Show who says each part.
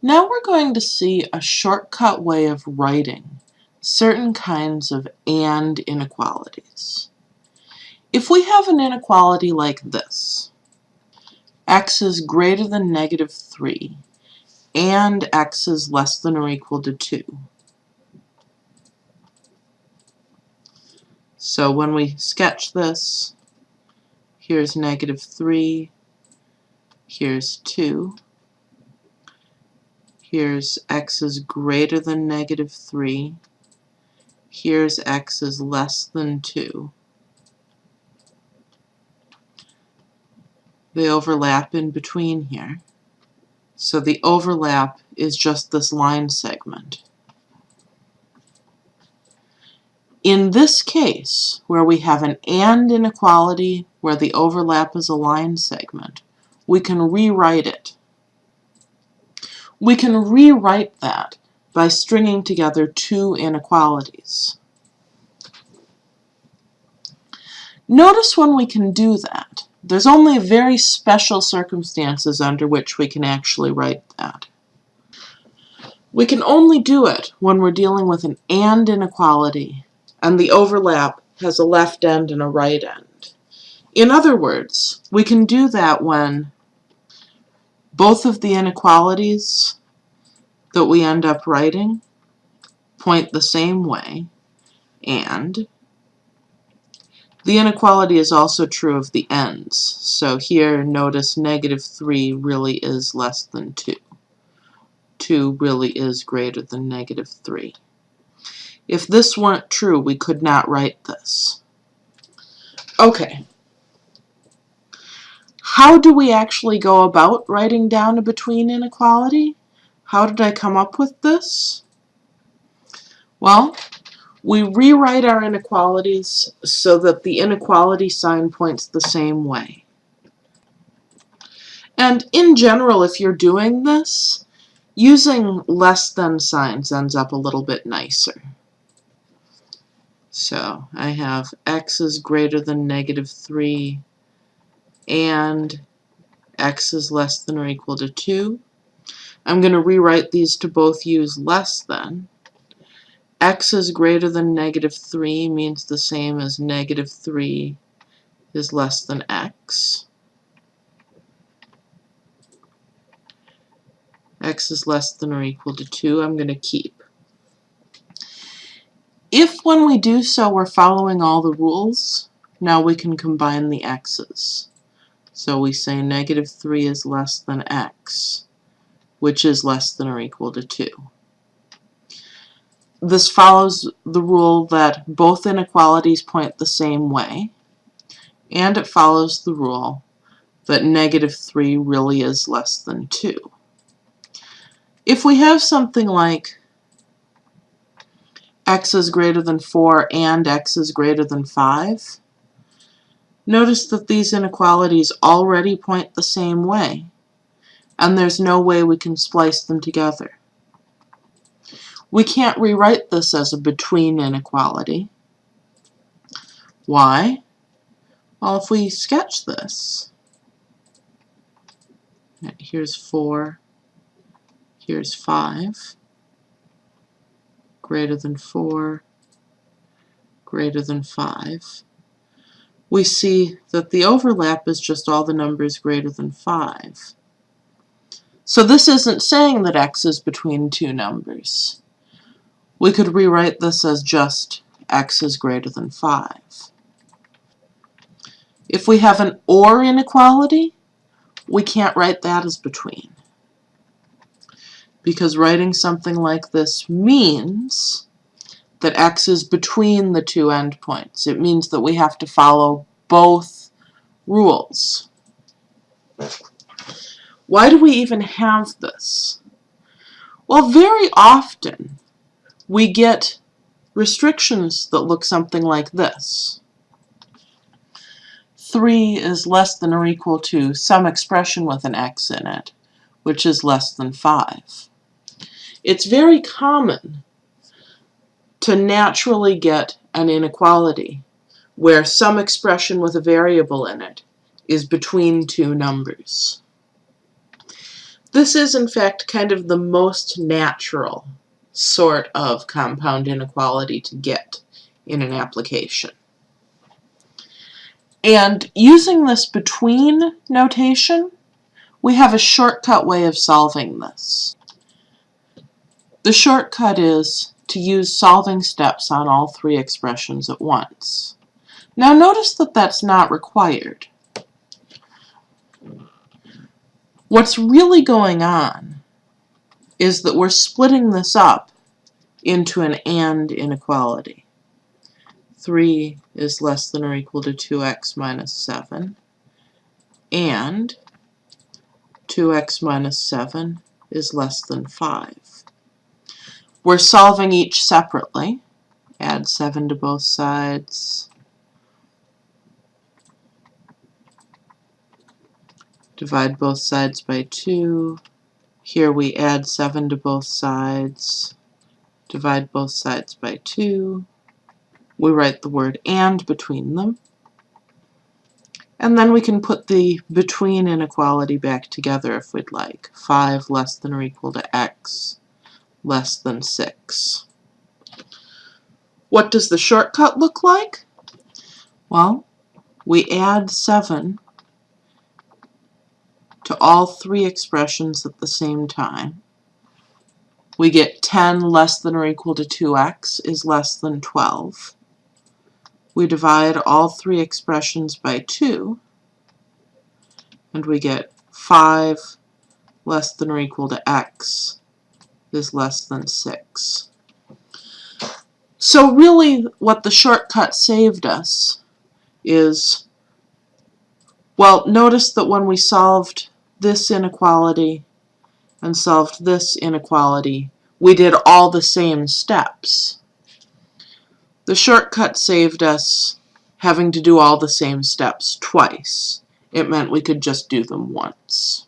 Speaker 1: Now we're going to see a shortcut way of writing certain kinds of AND inequalities. If we have an inequality like this, x is greater than negative 3 and x is less than or equal to 2. So when we sketch this, here's negative 3, here's 2, Here's x is greater than negative 3. Here's x is less than 2. They overlap in between here. So the overlap is just this line segment. In this case, where we have an AND inequality where the overlap is a line segment, we can rewrite it we can rewrite that by stringing together two inequalities. Notice when we can do that, there's only very special circumstances under which we can actually write that. We can only do it when we're dealing with an AND inequality and the overlap has a left end and a right end. In other words, we can do that when both of the inequalities that we end up writing point the same way, and the inequality is also true of the ends. So here, notice negative 3 really is less than 2. 2 really is greater than negative 3. If this weren't true, we could not write this. Okay, how do we actually go about writing down a between inequality? How did I come up with this? Well, we rewrite our inequalities so that the inequality sign points the same way. And in general, if you're doing this, using less than signs ends up a little bit nicer. So I have x is greater than negative 3 and x is less than or equal to 2. I'm going to rewrite these to both use less than. x is greater than negative 3 means the same as negative 3 is less than x. x is less than or equal to 2, I'm going to keep. If when we do so we're following all the rules, now we can combine the x's. So we say negative 3 is less than x, which is less than or equal to 2. This follows the rule that both inequalities point the same way, and it follows the rule that negative 3 really is less than 2. If we have something like x is greater than 4 and x is greater than 5, Notice that these inequalities already point the same way, and there's no way we can splice them together. We can't rewrite this as a between inequality. Why? Well, if we sketch this, here's 4, here's 5, greater than 4, greater than 5 we see that the overlap is just all the numbers greater than 5. So this isn't saying that x is between two numbers. We could rewrite this as just x is greater than 5. If we have an OR inequality, we can't write that as between. Because writing something like this means that x is between the two endpoints. It means that we have to follow both rules. Why do we even have this? Well, very often we get restrictions that look something like this. 3 is less than or equal to some expression with an x in it, which is less than 5. It's very common to naturally get an inequality where some expression with a variable in it is between two numbers. This is, in fact, kind of the most natural sort of compound inequality to get in an application. And using this between notation, we have a shortcut way of solving this. The shortcut is to use solving steps on all three expressions at once. Now notice that that's not required. What's really going on is that we're splitting this up into an AND inequality. 3 is less than or equal to 2x minus 7, and 2x minus 7 is less than 5. We're solving each separately. Add 7 to both sides. Divide both sides by 2. Here we add 7 to both sides. Divide both sides by 2. We write the word AND between them. And then we can put the between inequality back together if we'd like. 5 less than or equal to x less than 6. What does the shortcut look like? Well, we add 7 to all three expressions at the same time. We get 10 less than or equal to 2x is less than 12. We divide all three expressions by 2, and we get 5 less than or equal to x is less than 6. So really what the shortcut saved us is, well, notice that when we solved this inequality and solved this inequality, we did all the same steps. The shortcut saved us having to do all the same steps twice. It meant we could just do them once.